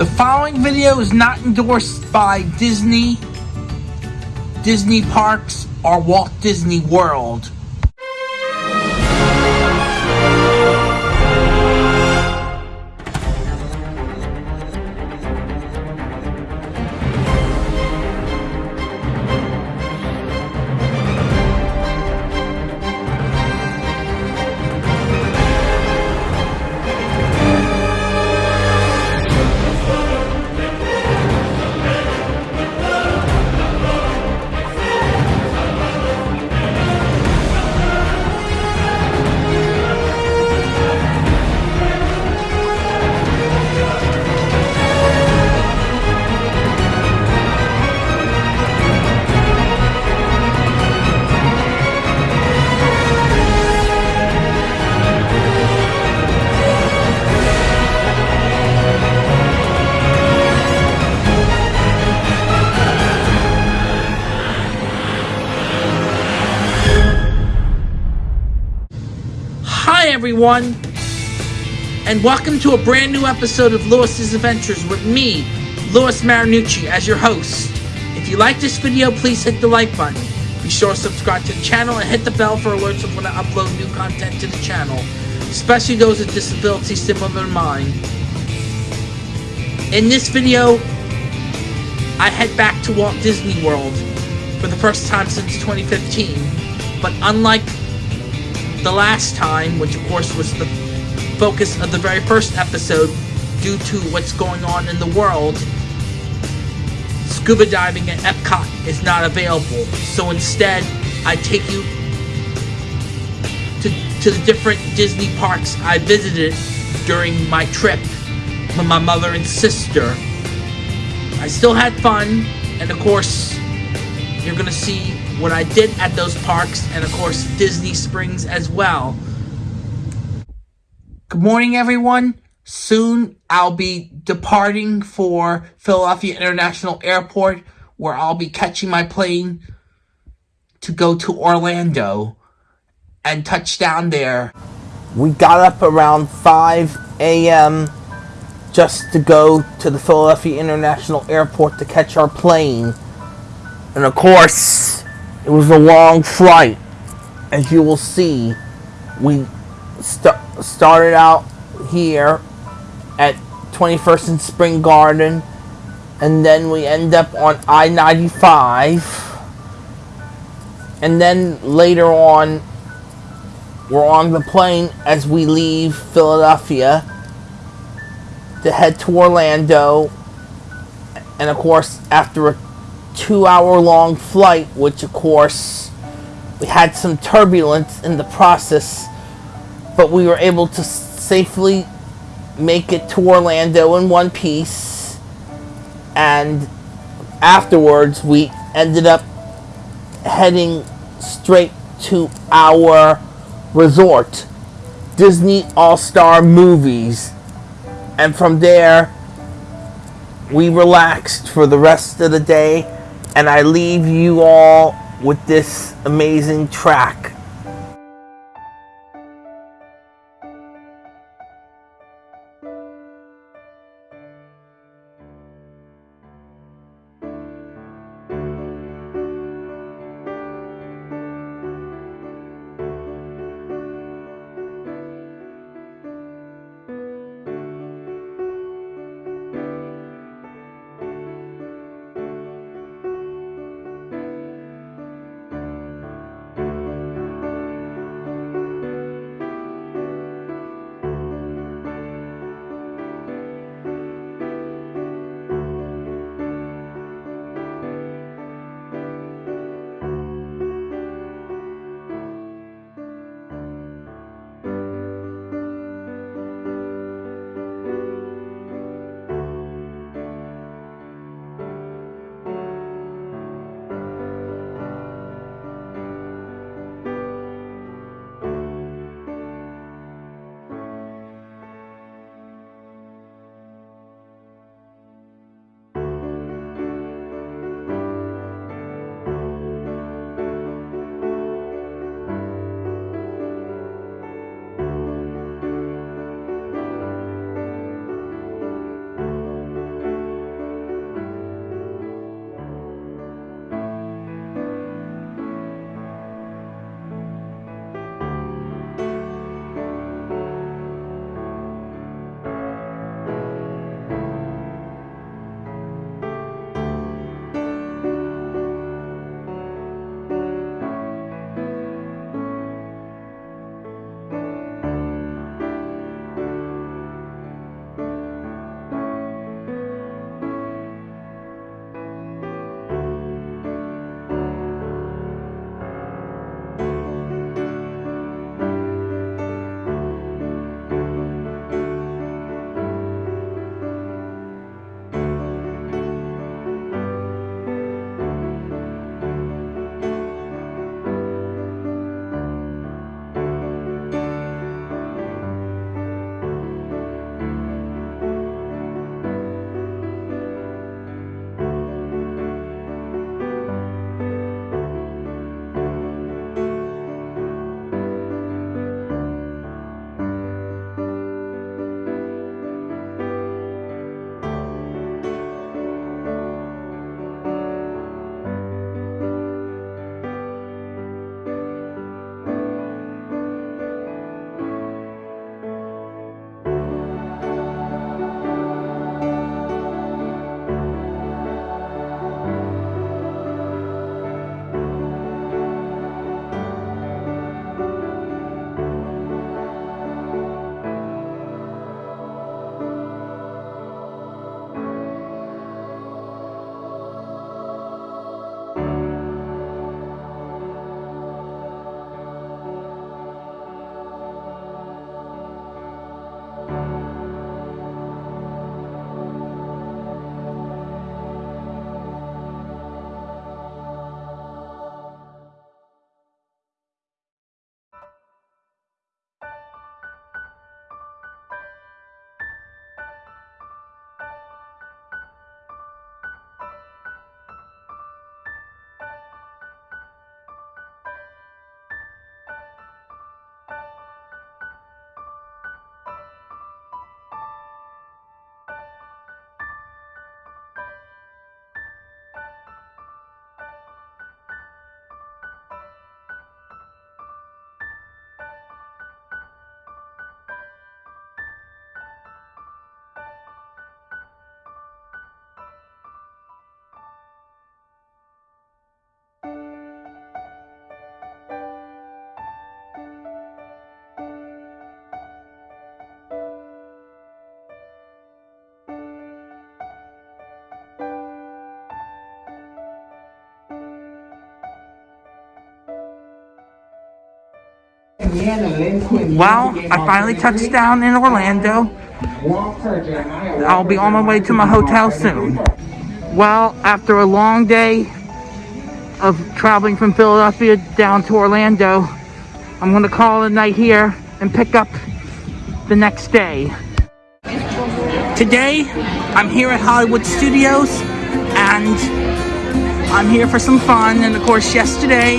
The following video is not endorsed by Disney, Disney Parks, or Walt Disney World. Everyone, and welcome to a brand new episode of Lewis's Adventures with me, Lewis Marinucci, as your host. If you like this video, please hit the like button. Be sure to subscribe to the channel and hit the bell for alerts of when I upload new content to the channel, especially those with disabilities similar to mine. In this video, I head back to Walt Disney World for the first time since 2015, but unlike the last time, which of course was the focus of the very first episode due to what's going on in the world, scuba diving at Epcot is not available. So instead, I take you to, to the different Disney parks I visited during my trip with my mother and sister. I still had fun, and of course, you're gonna see what I did at those parks, and of course, Disney Springs as well. Good morning, everyone. Soon I'll be departing for Philadelphia International Airport, where I'll be catching my plane to go to Orlando and touch down there. We got up around 5 a.m. just to go to the Philadelphia International Airport to catch our plane. And of course, it was a long flight. As you will see, we st- started out here at 21st and Spring Garden, and then we end up on I 95. And then later on, we're on the plane as we leave Philadelphia to head to Orlando. And of course, after a two hour long flight, which of course we had some turbulence in the process, but we were able to safely make it to Orlando in one piece. And afterwards, we ended up heading straight to our resort, Disney All Star Movies. And from there, we relaxed for the rest of the day, and I leave you all with this amazing track. Well, I finally touched down in Orlando. I'll be on my way to my hotel soon. Well, after a long day of traveling from Philadelphia down to Orlando, I'm going to call it a night here and pick up the next day. Today, I'm here at Hollywood Studios and I'm here for some fun. And of course, yesterday,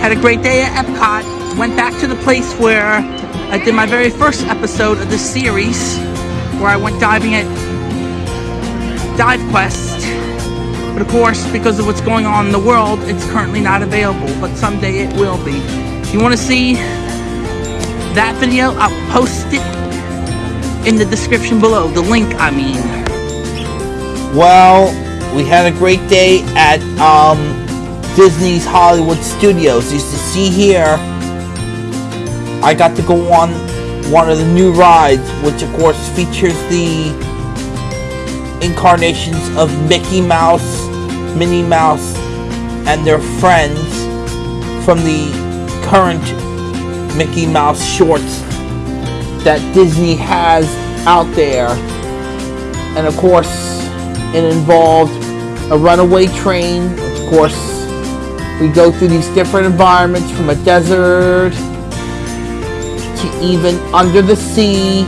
had a great day at Epcot. Went back to the place where I did my very first episode of this series, where I went diving at Dive Quest. But of course, because of what's going on in the world, it's currently not available, but someday it will be. If you want to see that video, I'll post it in the description below. The link, I mean. Well, we had a great day at um, Disney's Hollywood Studios. You see here, I got to go on one of the new rides, which of course features the incarnations of Mickey Mouse, Minnie Mouse, and their friends from the current Mickey Mouse shorts that Disney has out there. And of course, it involved a runaway train. Of course, we go through these different environments from a desert to even under the sea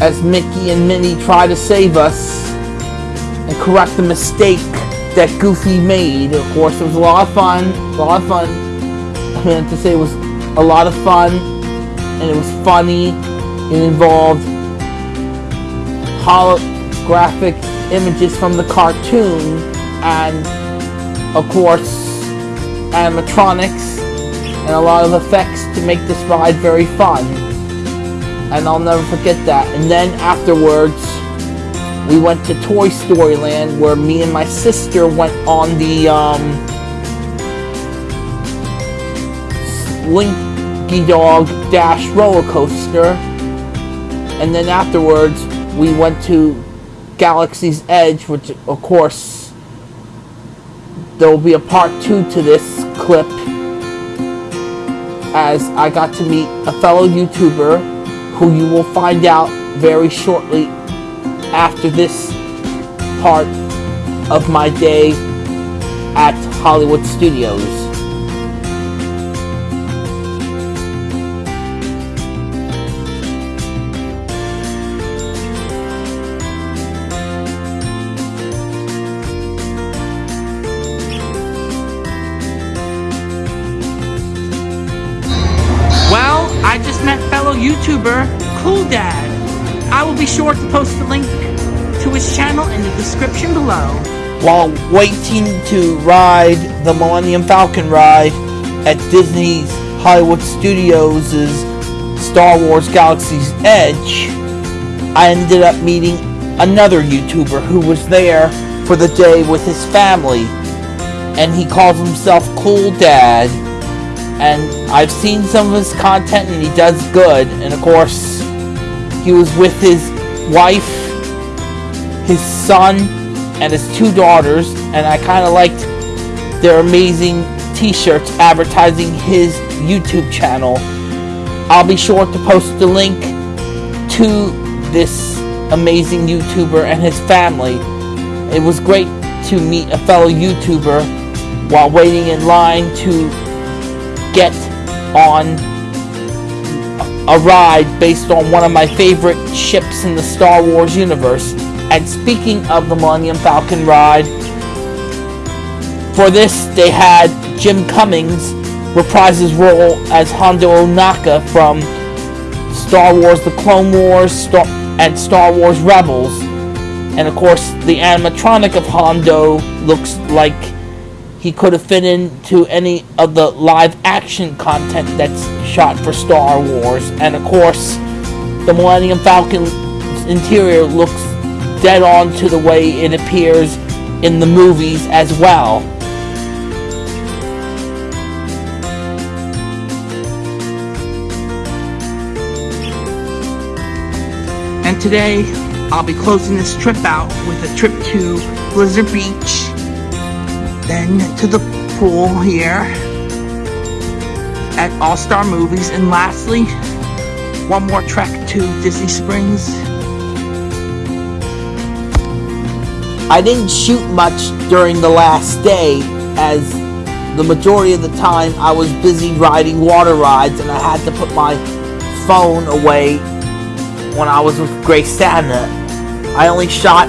as Mickey and Minnie try to save us and correct the mistake that Goofy made. Of course, it was a lot of fun. A lot of fun. I meant to say it was a lot of fun and it was funny. It involved holographic images from the cartoon and of course animatronics and a lot of effects to make this ride very fun. And I'll never forget that. And then afterwards we went to Toy Story Land where me and my sister went on the um, Slinky Dog Dash roller coaster. And then afterwards we went to Galaxy's Edge, which of course there will be a part two to this clip as I got to meet a fellow YouTuber who you will find out very shortly after this part of my day at Hollywood Studios. YouTuber Cool Dad. I will be sure to post the link to his channel in the description below. While waiting to ride the Millennium Falcon ride at Disney's Hollywood Studios' Star Wars Galaxy's Edge, I ended up meeting another YouTuber who was there for the day with his family. And he calls himself Cool Dad and I've seen some of his content and he does good. And of course he was with his wife his son and his two daughters. And I kind of liked their amazing t-shirts advertising his YouTube channel. I'll be sure to post the link to this amazing YouTuber and his family. It was great to meet a fellow YouTuber while waiting in line to get on a ride based on one of my favorite ships in the Star Wars universe. And speaking of the Millennium Falcon ride, for this they had Jim Cummings reprise his role as Hondo Ohnaka from Star Wars The Clone Wars Star and Star Wars Rebels. And of course, the animatronic of Hondo looks like he could have fit into any of the live action content that's shot for Star Wars. And of course, the Millennium Falcon's interior looks dead on to the way it appears in the movies as well. And today, I'll be closing this trip out with a trip to Blizzard Beach then to the pool here. at All Star Movies. And lastly, one more trek to Disney Springs. I didn't shoot much during the last day as the majority of the time I was busy riding water rides and I had to put my phone away when I was with Grace Santa. I only shot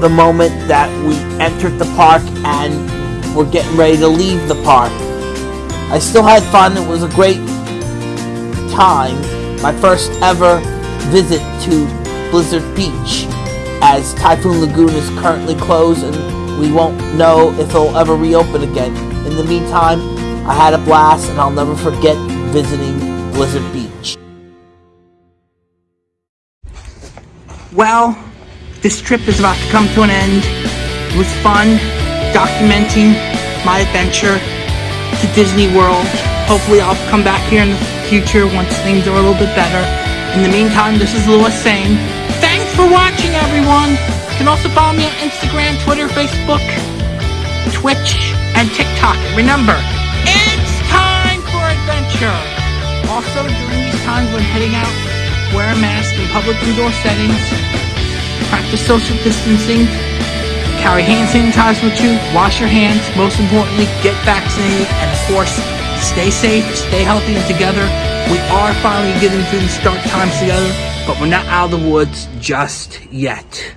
the moment that we entered the park and were getting ready to leave the park. I still had fun. It was a great time. My first ever visit to Blizzard Beach as Typhoon Lagoon is currently closed and we won't know if it'll ever reopen again. In the meantime, I had a blast and I'll never forget visiting Blizzard Beach. Well, this trip is about to come to an end. It was fun documenting my adventure to Disney World. Hopefully, I'll come back here in the future once things are a little bit better. In the meantime, this is Lewis saying, thanks for watching, everyone. You can also follow me on Instagram, Twitter, Facebook, Twitch, and TikTok. Remember, it's time for adventure. Also, during these times when heading out, wear a mask in public indoor settings, practice social distancing, carry hand sanitizer with you, wash your hands, most importantly, get vaccinated, and of course, stay safe, stay healthy, and together. We are finally getting through these dark times together, but we're not out of the woods just yet.